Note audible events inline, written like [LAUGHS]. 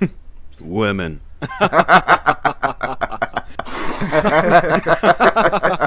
[LAUGHS] Women. [LAUGHS]